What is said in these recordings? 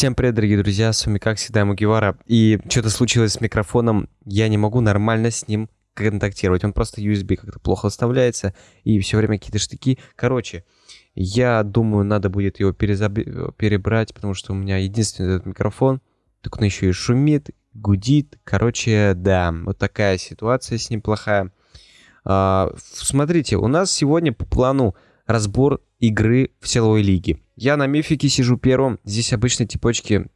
Всем привет, дорогие друзья, с вами как всегда Мугивара. И что-то случилось с микрофоном, я не могу нормально с ним контактировать. Он просто USB как-то плохо вставляется, и все время какие-то штыки. Короче, я думаю, надо будет его перезаб... перебрать, потому что у меня единственный этот микрофон. Так он еще и шумит, гудит. Короче, да, вот такая ситуация с ним плохая. А, смотрите, у нас сегодня по плану разбор игры в силовой лиге. Я на мифике сижу первым. Здесь обычно типочки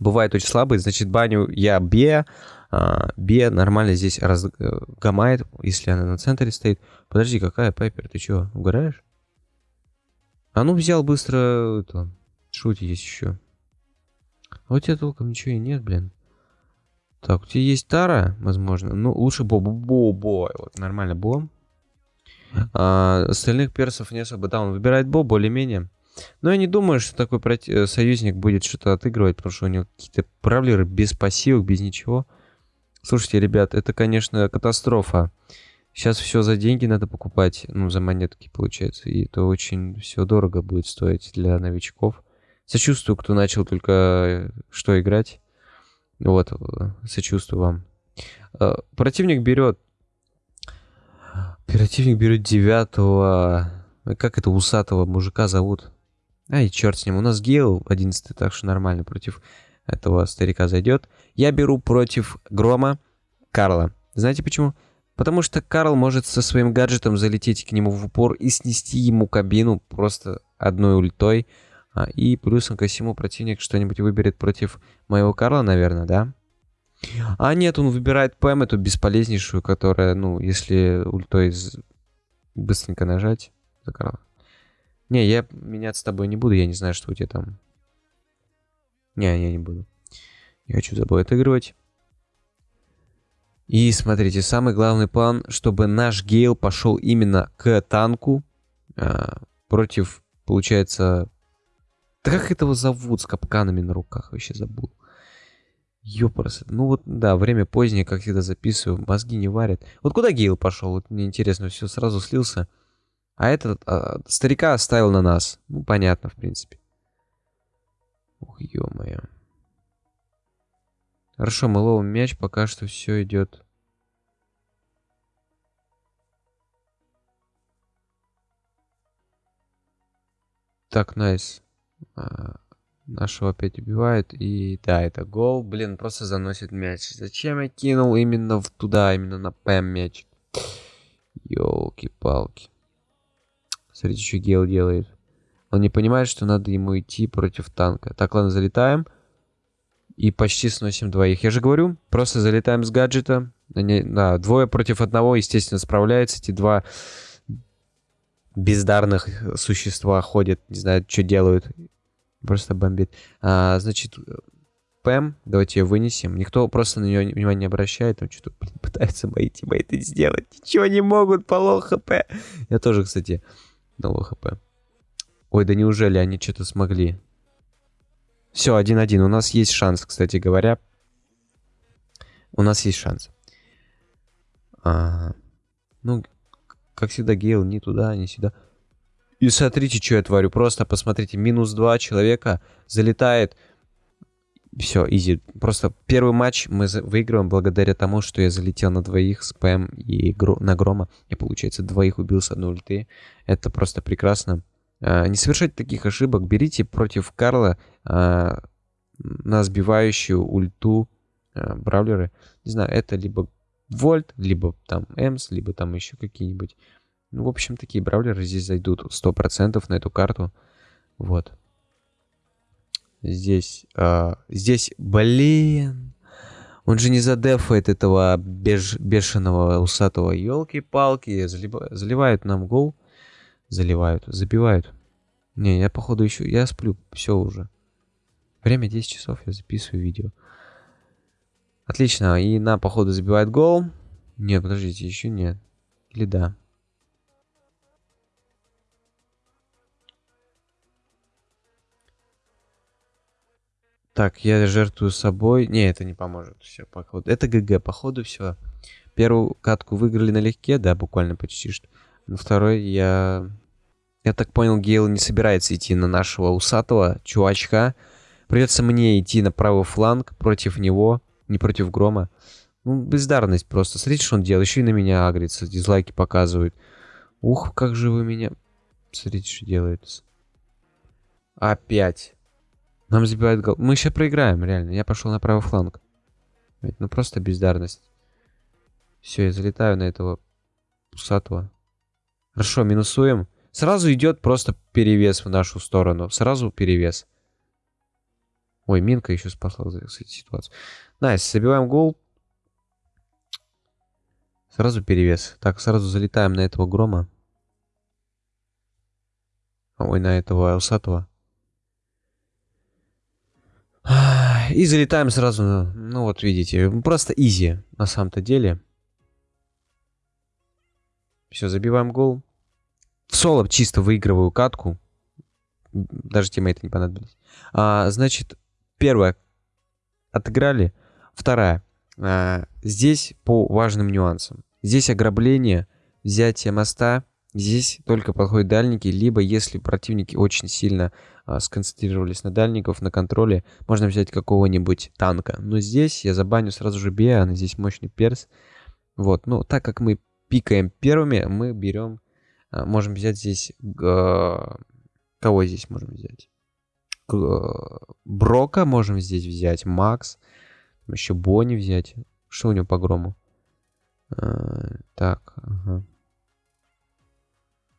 бывают очень слабые. Значит, баню я Бе. А, Бе нормально здесь разгамает, если она на центре стоит. Подожди, какая Пайпер? Ты что, угораешь? А ну взял быстро это. Шути есть еще. А у тебя толком ничего и нет, блин. Так, у тебя есть Тара, возможно. Ну, лучше Бо-Бо. Бо-Бо. Вот, нормально, Бо. А, остальных персов не особо. Да, он выбирает Бо более-менее. Но я не думаю, что такой. Э, союзник будет что-то отыгрывать, потому что у него какие-то правлеры без пассивок, без ничего. Слушайте, ребят, это, конечно, катастрофа. Сейчас все за деньги надо покупать, ну, за монетки, получается. И это очень все дорого будет стоить для новичков. Сочувствую, кто начал только э, что играть. Вот, э, сочувствую вам. Противник берет Оперативник берет девятого... Как это усатого мужика зовут? Ай, черт с ним. У нас Гейл 11 так что нормально против этого старика зайдет. Я беру против Грома Карла. Знаете почему? Потому что Карл может со своим гаджетом залететь к нему в упор и снести ему кабину просто одной ультой. А, и плюсом ко всему противник что-нибудь выберет против моего Карла, наверное, да? А нет, он выбирает ПМ, эту бесполезнейшую, которая, ну, если ультой быстренько нажать, закрыл. Не, я меняться с тобой не буду, я не знаю, что у тебя там. Не, я не буду. Я хочу за тобой отыгрывать. И смотрите, самый главный план, чтобы наш Гейл пошел именно к танку а, против, получается... Да как этого зовут с капканами на руках? Вообще забыл. Ёпрст. Ну вот, да, время позднее, как всегда записываю, мозги не варят. Вот куда Гейл пошел? Вот мне интересно, все сразу слился. А этот а, старика оставил на нас. Ну, понятно, в принципе. Ух, ё-моё. Хорошо, мы ловим мяч, пока что все идет. Так, найс. Nice. Нашего опять убивают. И да, это гол. Блин, просто заносит мяч. Зачем я кинул именно в туда, именно на ПМ мяч? Ёлки-палки. Смотрите, что Гейл делает. Он не понимает, что надо ему идти против танка. Так, ладно, залетаем. И почти сносим двоих. Я же говорю, просто залетаем с гаджета. Они, да, двое против одного, естественно, справляются. Эти два бездарных существа ходят, не знаю, что делают. Просто бомбит. А, значит, Пэм, давайте ее вынесем. Никто просто на нее внимания не обращает. Там что-то пытаются мои тиммейты сделать. Ничего не могут, поло хп. Я тоже, кстати, на ло хп. Ой, да неужели они что-то смогли? Все, один-один. У нас есть шанс, кстати говоря. У нас есть шанс. А, ну, как всегда, Гейл ни туда, ни сюда. И смотрите, что я творю. Просто посмотрите, минус два человека залетает. Все, изи. Просто первый матч мы выигрываем благодаря тому, что я залетел на двоих с ПМ и гро на Грома. Я, получается, двоих убил с одной ульты. Это просто прекрасно. А, не совершайте таких ошибок. Берите против Карла а, на сбивающую ульту а, бравлеры. Не знаю, это либо Вольт, либо там Эмс, либо там еще какие-нибудь. Ну, в общем, такие бравлеры здесь зайдут 100% на эту карту. Вот. Здесь, э, здесь, блин, он же не задефает этого беж, бешеного усатого елки-палки. заливают нам гол. Заливают, забивают. Не, я походу еще, я сплю, все уже. Время 10 часов, я записываю видео. Отлично, и на походу забивает гол. Нет, подождите, еще нет. Или да? Так, я жертвую собой. Не, это не поможет. Все, походу. Это ГГ, походу, все. Первую катку выиграли налегке, да, буквально почти что. На второй я... Я так понял, Гейл не собирается идти на нашего усатого чувачка. Придется мне идти на правый фланг против него, не против Грома. Ну, бездарность просто. Смотрите, что он делает. Еще и на меня агрится, дизлайки показывает. Ух, как же вы меня... Смотрите, что делается. Опять. Нам забивают гол. Мы сейчас проиграем, реально. Я пошел на правый фланг. Ну, просто бездарность. Все, я залетаю на этого усатого. Хорошо, минусуем. Сразу идет просто перевес в нашу сторону. Сразу перевес. Ой, Минка еще спасла, кстати, ситуацию. Nice, забиваем гол. Сразу перевес. Так, сразу залетаем на этого грома. Ой, на этого усатого. И залетаем сразу, ну вот видите, просто easy на самом-то деле. Все, забиваем гол. В соло чисто выигрываю катку. Даже тиммейты не понадобились. А, значит, первое. Отыграли. Вторая. А, здесь по важным нюансам. Здесь ограбление, взятие моста. Здесь только подходят дальники, либо если противники очень сильно а, сконцентрировались на дальников, на контроле, можно взять какого-нибудь танка. Но здесь я забаню сразу же Беа, здесь мощный перс. Вот, ну, так как мы пикаем первыми, мы берем, а, можем взять здесь, а, кого здесь можем взять? Брока можем здесь взять, Макс, еще Бонни взять. Что у него по грому? А, так, ага.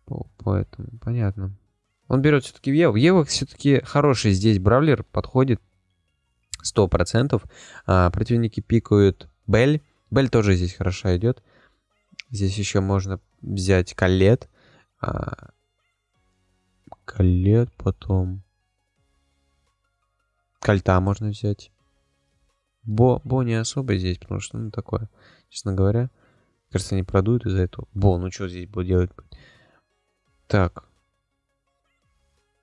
По, поэтому, понятно. Он берет все-таки Еву. Ева все-таки хороший здесь бравлер, подходит 100%. А, противники пикают Бель. Бель тоже здесь хорошо идет. Здесь еще можно взять колет. А... Колет потом. Кольта можно взять. Бо, Бо не особо здесь, потому что, ну, такое, честно говоря. Кажется, не продуют из-за этого. Бо, ну что здесь Бо делать? Так.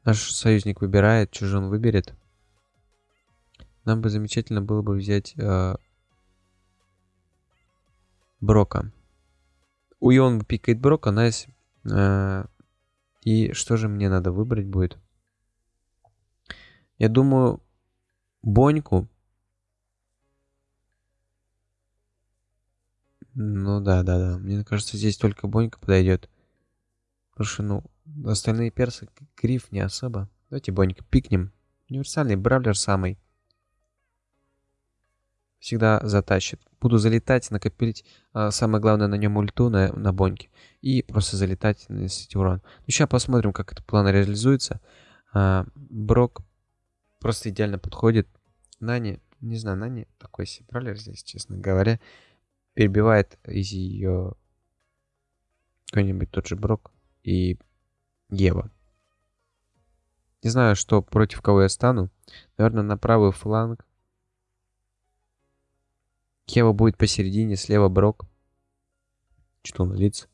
Наш союзник выбирает, что же он выберет. Нам бы замечательно было бы взять э, Брока. И он пикает Брока, nice. Э, и что же мне надо выбрать будет? Я думаю, Боньку. Ну да, да, да. Мне кажется, здесь только Бонька подойдет. Потому что, ну, остальные персы, Гриф не особо. Давайте Бонька пикнем. Универсальный бравлер самый всегда затащит. Буду залетать, накопить, а, самое главное, на нем ульту на, на боньке. И просто залетать, наносить урон. Ну, сейчас посмотрим, как этот план реализуется. А, Брок просто идеально подходит. Нани, не знаю, Нани такой себе бравлер здесь, честно говоря. Перебивает из ее какой-нибудь тот же Брок и Ева. Не знаю, что против кого я стану. Наверное, на правый фланг Кева будет посередине, слева Брок. Что он лиц?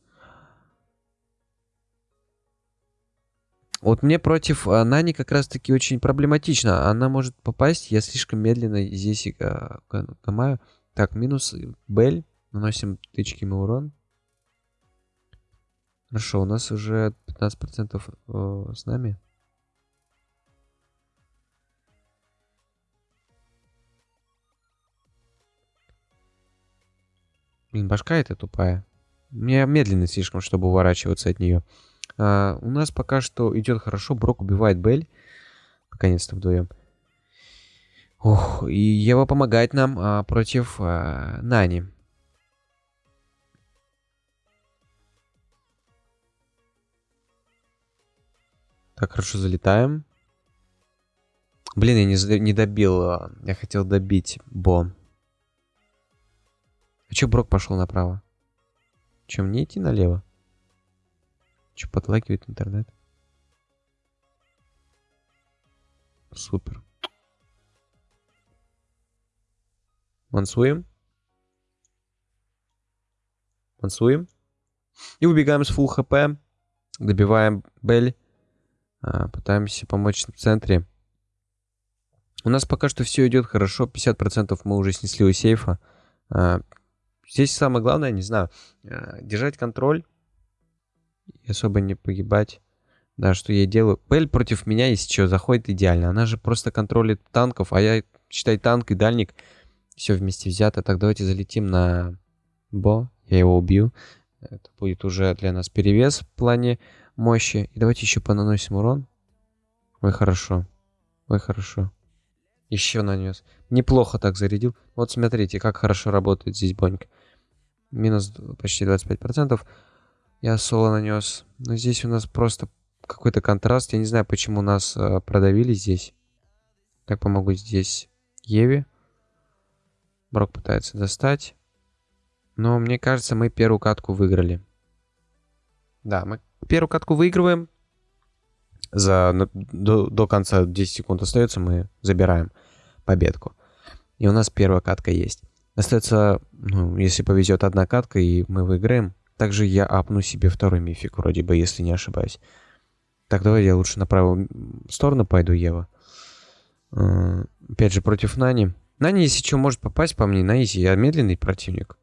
Вот мне против а, Нани как раз таки очень проблематично. Она может попасть, я слишком медленно здесь а, ломаю. Так, минус Бель. Наносим тычки мы урон. Хорошо, у нас уже 15% э, с нами. Блин, башка эта тупая. Мне медленно слишком, чтобы уворачиваться от нее. А, у нас пока что идет хорошо. Брок убивает Бель. Наконец-то вдвоем. Ох, и Ева помогает нам а, против а, Нани. Так, хорошо залетаем. Блин, я не, не добил. А, я хотел добить Бо. А чё Брок пошел направо? Чем мне идти налево? Че подлагивает интернет? Супер. Мансуем. Мансуем. И убегаем с full хп. Добиваем Бель. А, пытаемся помочь в центре. У нас пока что все идет хорошо. 50% мы уже снесли у сейфа. А, Здесь самое главное, не знаю, э, держать контроль и особо не погибать. Да, что я делаю. Бель против меня, если что, заходит идеально. Она же просто контролит танков, а я, считай, танк и дальник. Все вместе взято. Так, давайте залетим на Бо. Я его убью. Это будет уже для нас перевес в плане мощи. И давайте еще понаносим урон. Ой, хорошо. Ой, хорошо. Еще нанес. Неплохо так зарядил. Вот смотрите, как хорошо работает здесь бонька. Минус почти 25%. Я соло нанес. Но здесь у нас просто какой-то контраст. Я не знаю, почему нас э, продавили здесь. Так, помогу здесь Еве. Брок пытается достать. Но мне кажется, мы первую катку выиграли. Да, мы первую катку выигрываем. За, до, до конца 10 секунд остается, мы забираем победку. И у нас первая катка есть. Остается, ну, если повезет, одна катка, и мы выиграем. Также я апну себе второй мифик, вроде бы, если не ошибаюсь. Так, давай я лучше на правую сторону пойду, Ева. Uh, опять же, против Нани. Нани, если что, может попасть по мне на изи. Я медленный противник.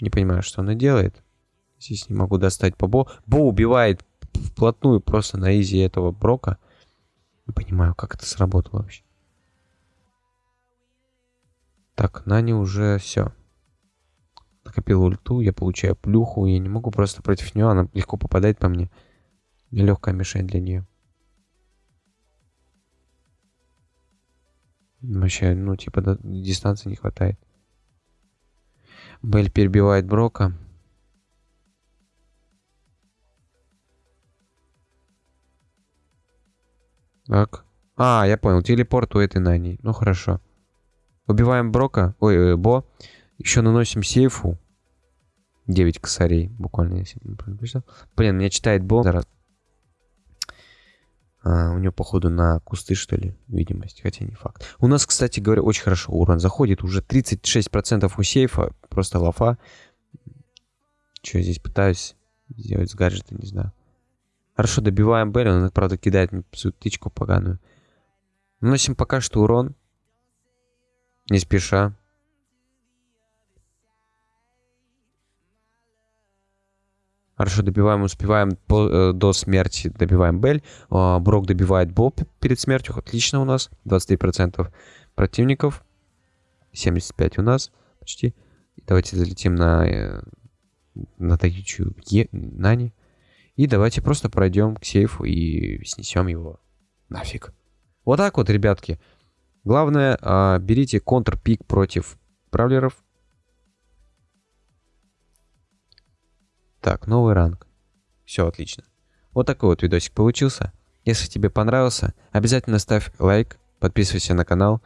Не понимаю, что она делает. Здесь не могу достать по Бо. Бо убивает вплотную просто на изи этого Брока. Не понимаю, как это сработало вообще. Так, Нани уже все. Накопил ульту, я получаю плюху. Я не могу просто против нее, она легко попадает по мне. Легкая мишень для нее. Вообще, ну, типа, дистанции не хватает. Бель перебивает Брока. Так. А, я понял. Телепорт у этой Нани. Ну, хорошо. Убиваем Брока. Ой, э, Бо. Еще наносим сейфу. 9 косарей. Буквально, если. Блин, меня читает Бо. Зараз. А, у него, походу, на кусты, что ли, видимость. Хотя не факт. У нас, кстати говоря, очень хорошо урон заходит. Уже 36% у сейфа. Просто лафа. Что здесь пытаюсь сделать с гаджета, не знаю. Хорошо, добиваем Белли. Он, правда, кидает мне свою тычку поганую. Наносим пока что урон. Не спеша. Хорошо, добиваем, успеваем по, э, до смерти, добиваем Бель. Э, Брок добивает Боб перед смертью. Отлично у нас. 23% противников. 75 у нас почти. Давайте залетим на, э, на таючую е, Нани. И давайте просто пройдем к сейфу и снесем его нафиг. Вот так вот, ребятки. Главное, э, берите контрпик против бравлеров. Так, новый ранг. Все отлично. Вот такой вот видосик получился. Если тебе понравился, обязательно ставь лайк, подписывайся на канал.